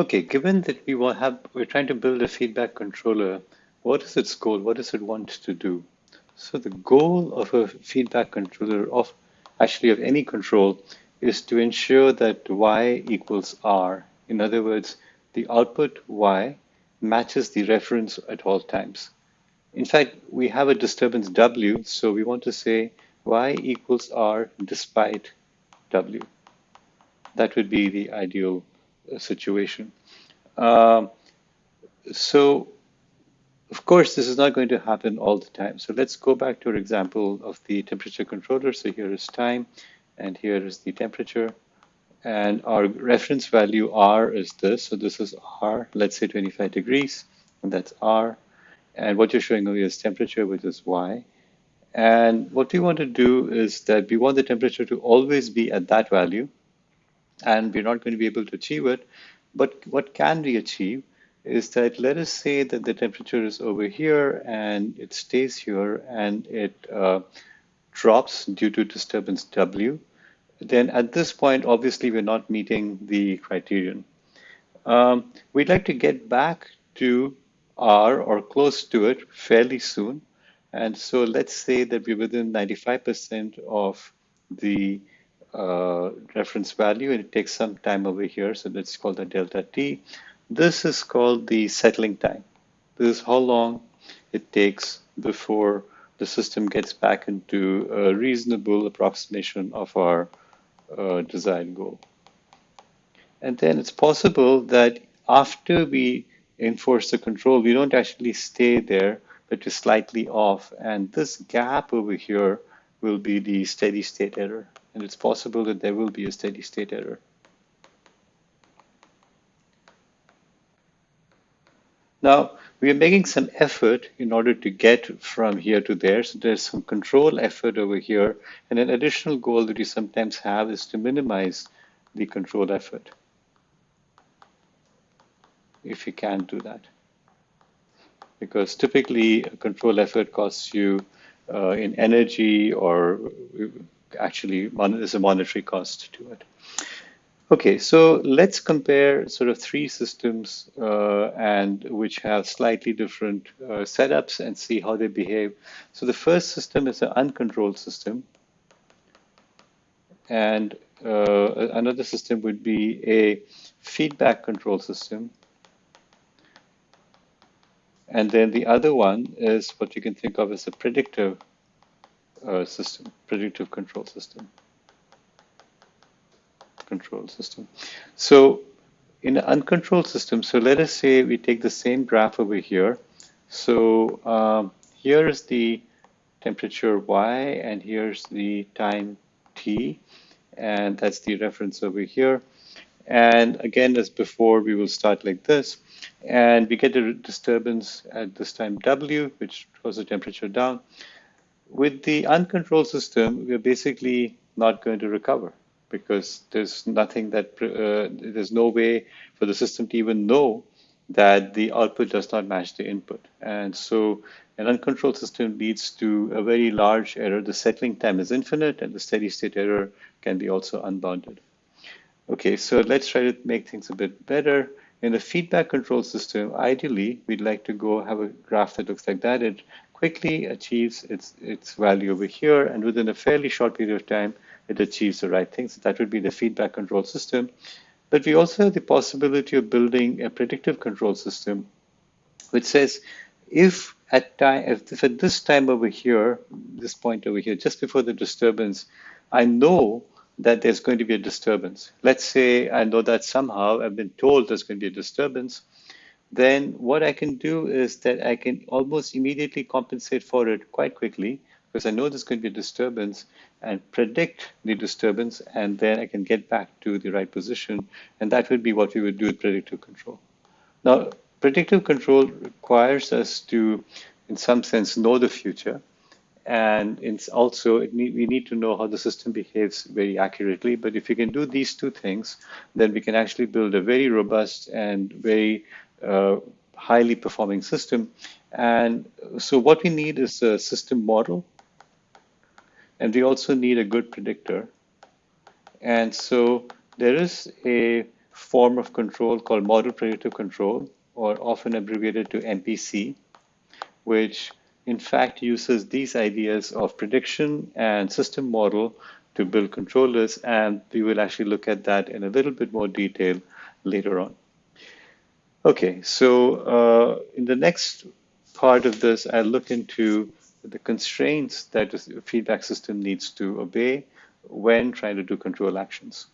Okay, given that we will have, we're trying to build a feedback controller, what is its goal? What does it want to do? So the goal of a feedback controller of actually of any control is to ensure that y equals r. In other words, the output y matches the reference at all times. In fact, we have a disturbance w, so we want to say y equals r despite w. That would be the ideal situation. Um, so, of course, this is not going to happen all the time. So let's go back to our example of the temperature controller. So here is time, and here is the temperature. And our reference value R is this. So this is R, let's say 25 degrees, and that's R. And what you're showing over here is temperature, which is Y. And what we want to do is that we want the temperature to always be at that value and we're not going to be able to achieve it. But what can we achieve is that let us say that the temperature is over here and it stays here and it uh, drops due to disturbance W. Then at this point, obviously, we're not meeting the criterion. Um, we'd like to get back to R or close to it fairly soon. And so let's say that we're within 95% of the uh, reference value and it takes some time over here. So called the delta t. This is called the settling time. This is how long it takes before the system gets back into a reasonable approximation of our uh, desired goal. And then it's possible that after we enforce the control, we don't actually stay there, but we're slightly off. And this gap over here will be the steady state error and it's possible that there will be a steady state error. Now, we are making some effort in order to get from here to there. So there's some control effort over here. And an additional goal that we sometimes have is to minimize the control effort. If you can do that. Because typically a control effort costs you uh, in energy or actually there's a monetary cost to it. Okay, so let's compare sort of three systems uh, and which have slightly different uh, setups and see how they behave. So the first system is an uncontrolled system. And uh, another system would be a feedback control system. And then the other one is what you can think of as a predictive uh, system, predictive control system. Control system. So in an uncontrolled system, so let us say we take the same graph over here. So um, here is the temperature y and here's the time t and that's the reference over here. And again, as before, we will start like this. And we get a disturbance at this time w, which throws the temperature down. With the uncontrolled system, we're basically not going to recover because there's nothing that, uh, there's no way for the system to even know that the output does not match the input. And so an uncontrolled system leads to a very large error. The settling time is infinite and the steady state error can be also unbounded. Okay, so let's try to make things a bit better. In a feedback control system, ideally, we'd like to go have a graph that looks like that. It quickly achieves its, its value over here, and within a fairly short period of time, it achieves the right thing. So that would be the feedback control system. But we also have the possibility of building a predictive control system, which says if at time, if, if at this time over here, this point over here, just before the disturbance, I know that there's going to be a disturbance. Let's say I know that somehow I've been told there's going to be a disturbance then what I can do is that I can almost immediately compensate for it quite quickly because I know there's going to be a disturbance and predict the disturbance and then I can get back to the right position and that would be what we would do with predictive control. Now predictive control requires us to in some sense know the future and it's also it need, we need to know how the system behaves very accurately but if we can do these two things then we can actually build a very robust and very highly performing system. And so what we need is a system model. And we also need a good predictor. And so there is a form of control called model predictive control, or often abbreviated to MPC, which in fact uses these ideas of prediction and system model to build controllers, and we will actually look at that in a little bit more detail later on. Okay, so uh, in the next part of this, I'll look into the constraints that a feedback system needs to obey when trying to do control actions.